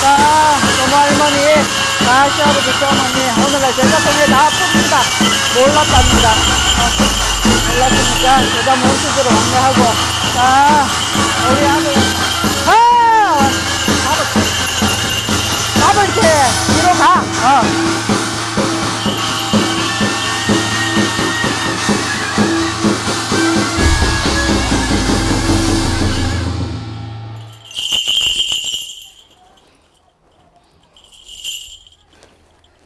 자, 너무 할머니, 자, 시아버지, 시어머니, 오늘날 제자 손에 다 풉니다. 몰랐답니다. 어, 몰랐으니까 제자 몸수으로 안내하고, 자, 우리 아들,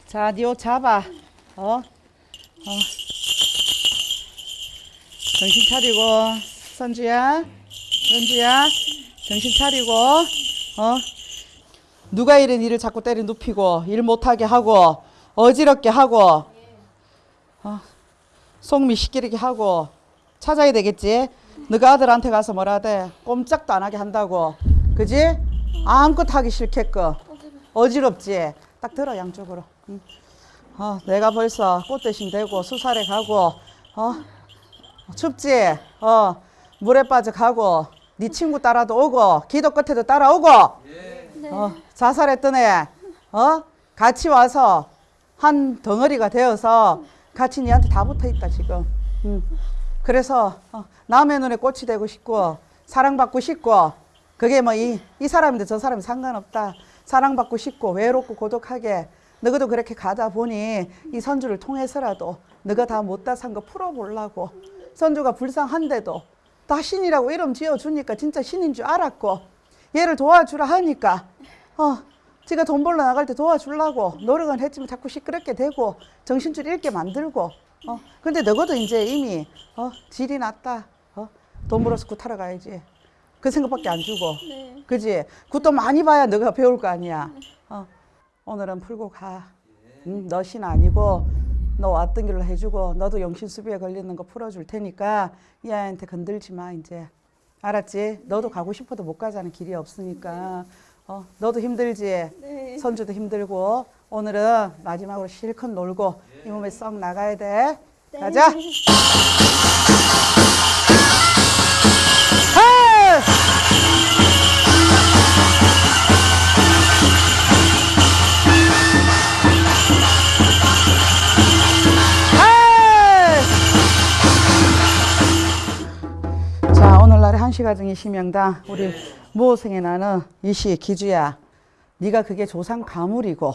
자, 니옷 잡아. 어? 어. 정신 차리고, 선주야. 선주야. 정신 차리고, 어? 누가 이런 일을 자꾸 때려 눕히고, 일 못하게 하고, 어지럽게 하고, 어? 속미 시키게 하고, 찾아야 되겠지? 너가 아들한테 가서 뭐라 하대? 꼼짝도 안 하게 한다고. 그지? 아무것도 하기 싫겠고. 어지럽지? 딱 들어, 양쪽으로. 응. 어, 내가 벌써 꽃 대신 되고, 수살에 가고, 어? 춥지? 어, 물에 빠져 가고, 네 친구 따라도 오고, 기도 끝에도 따라오고, 어, 자살했던 애, 어? 같이 와서 한 덩어리가 되어서 같이 니한테 다 붙어 있다, 지금. 응. 그래서 어, 남의 눈에 꽃이 되고 싶고 사랑받고 싶고 그게 뭐 이 이 사람인데 저 사람이 상관없다. 사랑받고 싶고 외롭고 고독하게 너희도 그렇게 가다 보니 이 선주를 통해서라도 너가 다 못다 산 거 풀어보려고 선주가 불쌍한데도 다 신이라고 이름 지어주니까 진짜 신인 줄 알았고 얘를 도와주라 하니까 어 지가 돈 벌러 나갈 때 도와주려고 노력은 했지만 자꾸 시끄럽게 되고 정신줄 잃게 만들고 어 근데 너희도 이제 이미 어 질이 났다 어돈 벌어서 굿하러 가야지. 그 생각밖에 안 주고. 네. 그지? 굿도 많이 봐야 너가 배울 거 아니야. 어 오늘은 풀고 가 응, 너신 아니고 너 왔던 길로 해주고 너도 영신수비에 걸리는 거 풀어줄 테니까 이 아이한테 건들지 마 이제 알았지 너도 가고 싶어도 못 가자는 길이 없으니까 어 너도 힘들지 네. 선주도 힘들고 오늘은 마지막으로 실컷 놀고 이 몸에 썩 나가야 돼. 네. 가자. 한시가정의 심영당 우리 무호생에 나는 이시 기주야. 네가 그게 조상 가물이고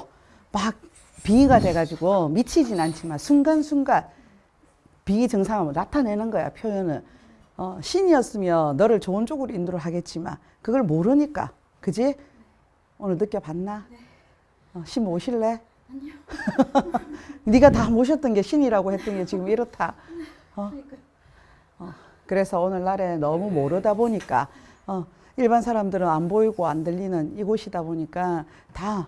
막 빙의가 돼가지고 미치진 않지만 순간순간 빙의 증상을 나타내는 거야 표현을. 어, 신이었으면 너를 좋은 쪽으로 인도를 하겠지만 그걸 모르니까. 그지? 오늘 느껴봤나? 어, 신 모실래? 아니요. 네가 다 모셨던 게 신이라고 했던 게 지금 이렇다. 어? 어, 그래서 오늘날에 너무 모르다 보니까 어, 일반 사람들은 안 보이고 안 들리는 이곳이다 보니까 다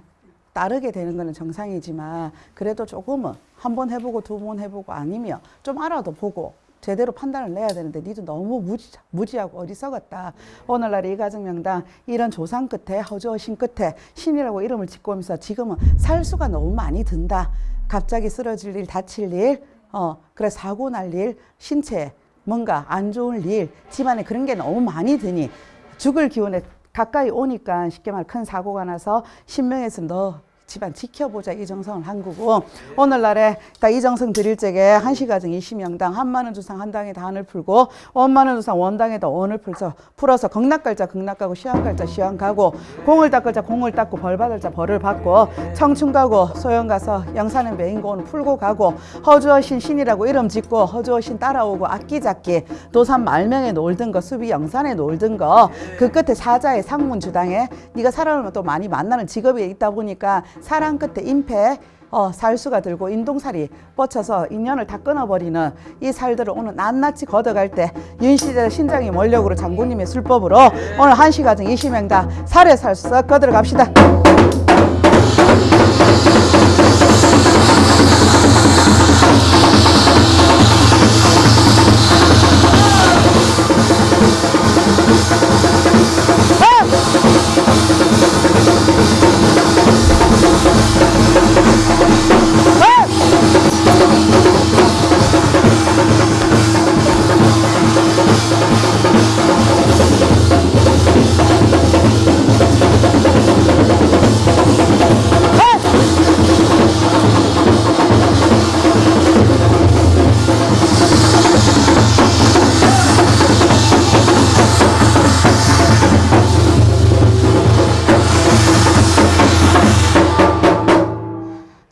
따르게 되는 거는 정상이지만 그래도 조금은 한 번 해보고 두 번 해보고 아니면 좀 알아도 보고 제대로 판단을 내야 되는데 니도 너무 무지, 무지하고 어리석었다. 오늘날 이 가정명당 이런 조상 끝에 허주허신 끝에 신이라고 이름을 짓고 오면서 지금은 살수가 너무 많이 든다. 갑자기 쓰러질 일, 다칠 일, 어, 그래 사고 날 일, 신체 뭔가 안 좋은 일, 집안에 그런 게 너무 많이 드니 죽을 기운에 가까이 오니까 쉽게 말 큰 사고가 나서 신명에서 너 집안 지켜보자 이 정성을 한 거고 오늘날에 딱 이정성 드릴 적에 한시가정 이시명당 한만원 주상 한 당에 단을 풀고 원만원 주상 원당에다 원을 풀서 풀어서 극락갈자 극락가고 시황갈자 시황가고 공을 닦을 자 공을 닦고 벌 받을 자 벌을 받고 청춘 가고 소영 가서 영산에 메인고 오늘 풀고 가고 허주어신 신이라고 이름 짓고 허주어신 따라오고 악기잡기 도산 말명에 놀던 거 수비 영산에 놀던 거 그 끝에 사자의 상문 주당에 네가 사람을 또 많이 만나는 직업에 있다 보니까 사랑 끝에 임패 어, 살수가 들고 인동살이 뻗쳐서 인연을 다 끊어버리는 이 살들을 오늘 낱낱이 걷어갈 때 윤시대 신장이 원력으로 장군님의 술법으로 오늘 한시가정 이시명다 살에 살수 썩 걷어 갑시다.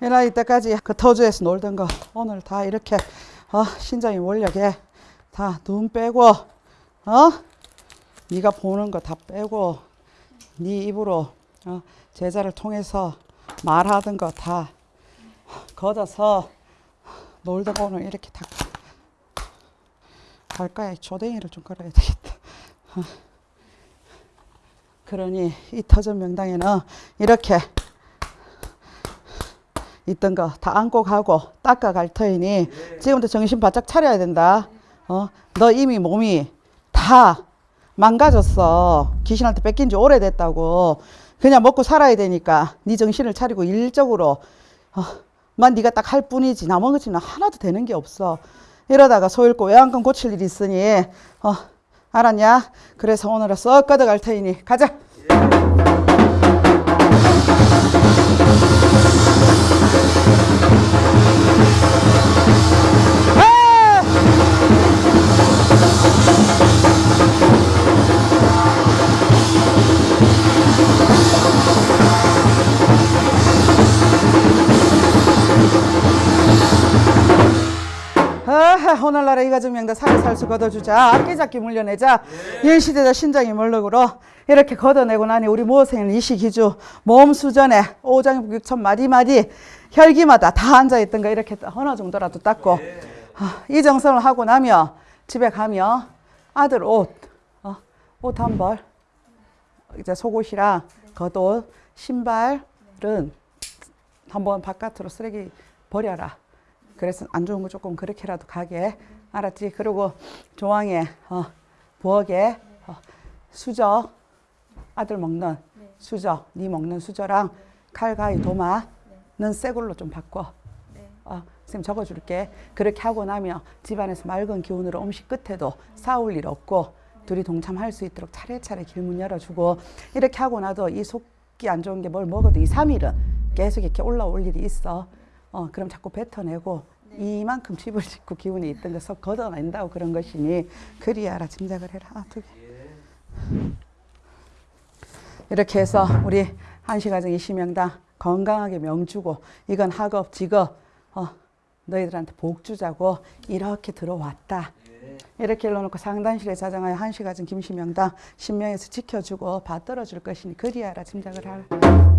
일어날 때까지 그 터주에서 놀던 거 오늘 다 이렇게 어, 신장이 원력에 다 눈 빼고 어 네가 보는 거 다 빼고 네 입으로 어, 제자를 통해서 말하던 거 다 걷어서 놀던 거 오늘 이렇게 다 갈까에 조댕이를 좀 걸어야 되겠다. 어. 그러니 이 터전 명당에는 이렇게 있던 거 다 안고 가고 닦아 갈 터이니 지금부터 정신 바짝 차려야 된다. 어, 너 이미 몸이 다 망가졌어. 귀신한테 뺏긴 지 오래됐다고. 그냥 먹고 살아야 되니까 네 정신을 차리고 일적으로 어, 만 네가 딱 할 뿐이지 나머지는 하나도 되는 게 없어. 이러다가 소 잃고 외양간 고칠 일이 있으니 어, 알았냐? 그래서 오늘은 썩 걷어갈 테이니 가자. 아, 오늘날의 이가정명다 살살수 걷어주자. 악기잡기 물려내자. 일시대자 신장이 멀럭으로 이렇게 걷어내고 나니 우리 모생은 이시기주 몸 수전에 오장 육천 마디마디 혈기마다 다 앉아있던 거 이렇게 어느 정도라도 닦고 아, 이 정성을 하고 나면 집에 가면 아들 옷, 어, 옷한 벌, 이제 속옷이랑 겉옷, 신발은 한번 바깥으로 쓰레기 버려라. 그래서 안 좋은 거 조금 그렇게라도 가게. 알았지? 그리고 조항에 어, 부엌에 어, 수저. 아들 먹는 수저. 네 먹는 수저랑 칼가위 도마는 새 걸로 좀 바꿔. 어, 선생님 적어줄게. 그렇게 하고 나면 집안에서 맑은 기운으로 음식 끝에도 싸울 일 없고 둘이 동참할 수 있도록 차례차례 길문 열어주고 이렇게 하고 나도 이 속기 안 좋은 게 뭘 먹어도 이 3일은 계속 이렇게 올라올 일이 있어 어, 그럼 자꾸 뱉어내고 이만큼 집을 짓고 기운이 있던 것을 걷어낸다고 그런 것이니 그리 알아 짐작을 해라. 아, 두 개. 이렇게 해서 우리 한시가정 이시명당 건강하게 명주고 이건 학업, 직업 어, 너희들한테 복 주자고 이렇게 들어왔다. 이렇게 일러놓고 상단실에 자정하여 한시가정 김시명당 신명에서 지켜주고 받들어줄 것이니 그리 알아 짐작을 하라.